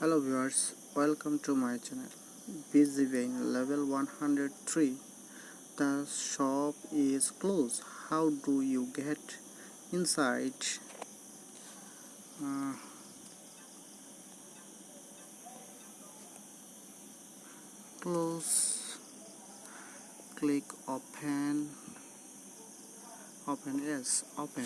hello viewers welcome to my channel. Busy level 103 the shop is closed. How do you get inside? Uh, close. Click open. Open yes open.